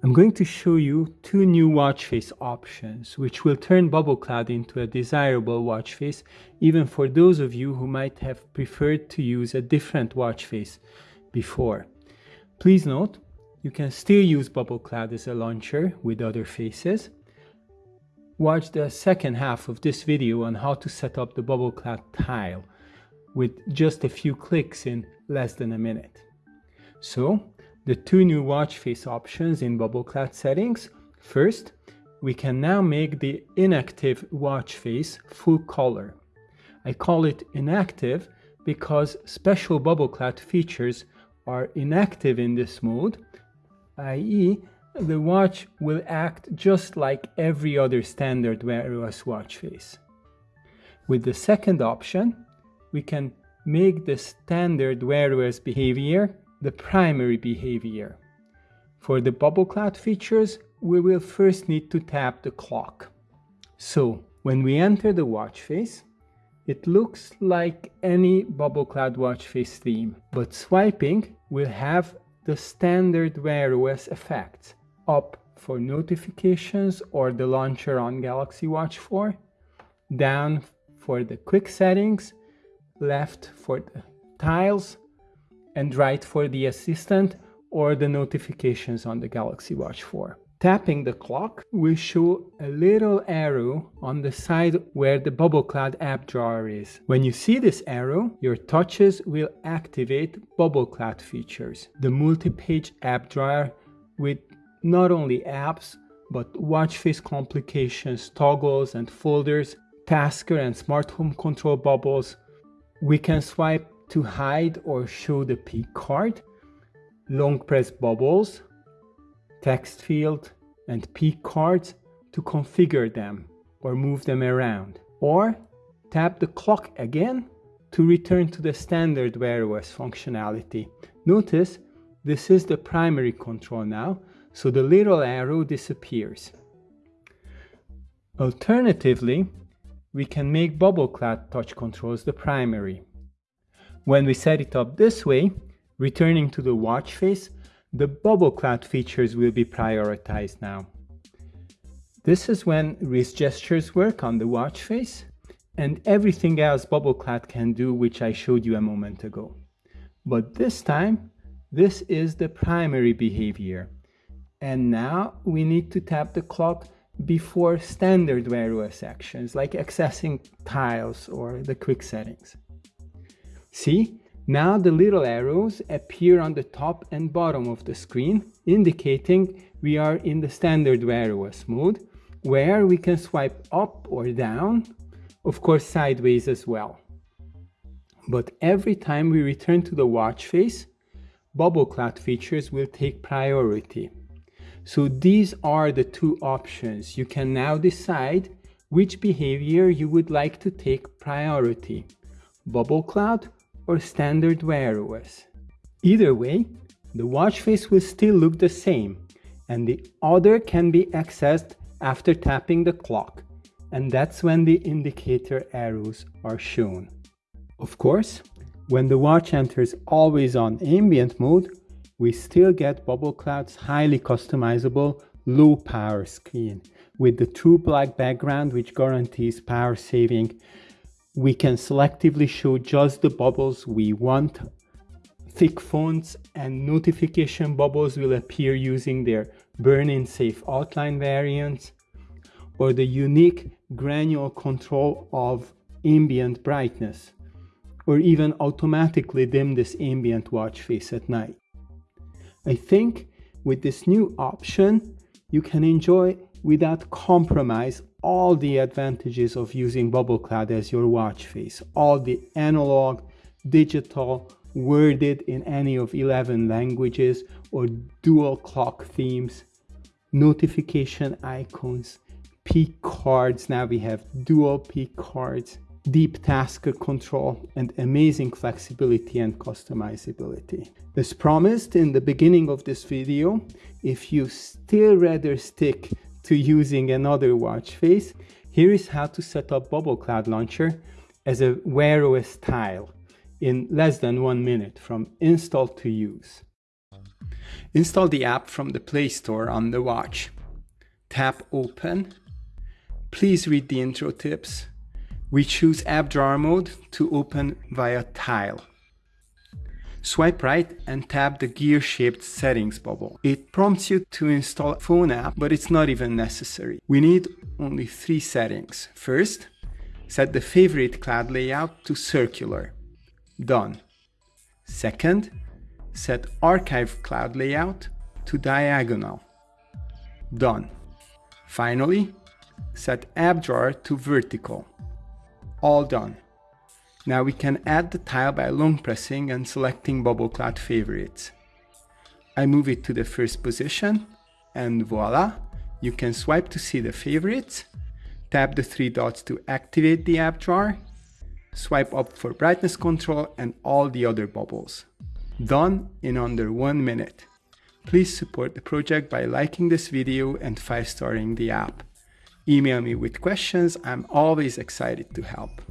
I'm going to show you two new watch face options, which will turn Bubble Cloud into a desirable watch face, even for those of you who might have preferred to use a different watch face before. Please note, you can still use Bubble Cloud as a launcher with other faces. Watch the second half of this video on how to set up the Bubble Cloud tile with just a few clicks in less than a minute. So, the two new watch face options in Bubble Cloud settings. First, we can now make the inactive watch face full color. I call it inactive because special Bubble Cloud features are inactive in this mode, i.e. the watch will act just like every other standard Wear OS watch face. With the second option, we can make the standard Wear OS behavior the primary behavior. For the bubble cloud features, we will first need to tap the clock. So when we enter the watch face, it looks like any bubble cloud watch face theme, but swiping will have the standard Wear OS effects. Up for notifications or the launcher on Galaxy Watch 4, down for the quick settings, left for the tiles, and right for the assistant or the notifications on the Galaxy Watch 4. Tapping the clock will show a little arrow on the side where the Bubble Cloud app drawer is. When you see this arrow, your touches will activate Bubble Cloud features. The multi-page app drawer with not only apps, but watch face complications, toggles and folders, tasker and smart home control bubbles. We can swipe to hide or show the peek card, long press bubbles, text field, and peek cards to configure them or move them around. Or tap the clock again to return to the standard Wear OS functionality. Notice this is the primary control now, so the little arrow disappears. Alternatively, we can make Bubble Cloud touch controls the primary. When we set it up this way, returning to the watch face, the bubble cloud features will be prioritized now. This is when wrist gestures work on the watch face and everything else bubble cloud can do which I showed you a moment ago. But this time, this is the primary behavior. And now we need to tap the clock before standard Wear OS actions like accessing tiles or the quick settings. See, now the little arrows appear on the top and bottom of the screen, indicating we are in the standard Wear OS mode, where we can swipe up or down, of course sideways as well. But every time we return to the watch face, bubble cloud features will take priority. So these are the two options. You can now decide which behavior you would like to take priority, bubble cloud or standard Wear OS. Either way, the watch face will still look the same, and the other can be accessed after tapping the clock, and that's when the indicator arrows are shown. Of course, when the watch enters always on ambient mode, we still get Bubble Cloud's highly customizable low power screen with the true black background which guarantees power saving we can selectively show just the bubbles we want. Thick fonts and notification bubbles will appear using their burn-in safe outline variants or the unique granular control of ambient brightness or even automatically dim this ambient watch face at night. I think with this new option, you can enjoy without compromise all the advantages of using Bubble Cloud as your watch face. All the analog, digital, worded in any of 11 languages or dual clock themes, notification icons, peek cards. Now we have dual peek cards, deep task control, and amazing flexibility and customizability. As promised in the beginning of this video, if you still rather stick to using another watch face, here is how to set up Bubble Cloud Launcher as a Wear OS tile in less than one minute from install to use. Install the app from the Play Store on the watch. Tap Open. Please read the intro tips. We choose App Drawer mode to open via Tile. Swipe right and tap the gear-shaped settings bubble. It prompts you to install a phone app, but it's not even necessary. We need only three settings. First, set the favorite cloud layout to circular. Done. Second, set archive cloud layout to diagonal. Done. Finally, set app drawer to vertical. All done. Now we can add the tile by long pressing and selecting bubble cloud favorites. I move it to the first position and voila, you can swipe to see the favorites, tap the three dots to activate the app drawer, swipe up for brightness control and all the other bubbles. Done in under one minute. Please support the project by liking this video and 5-starring the app. Email me with questions, I'm always excited to help.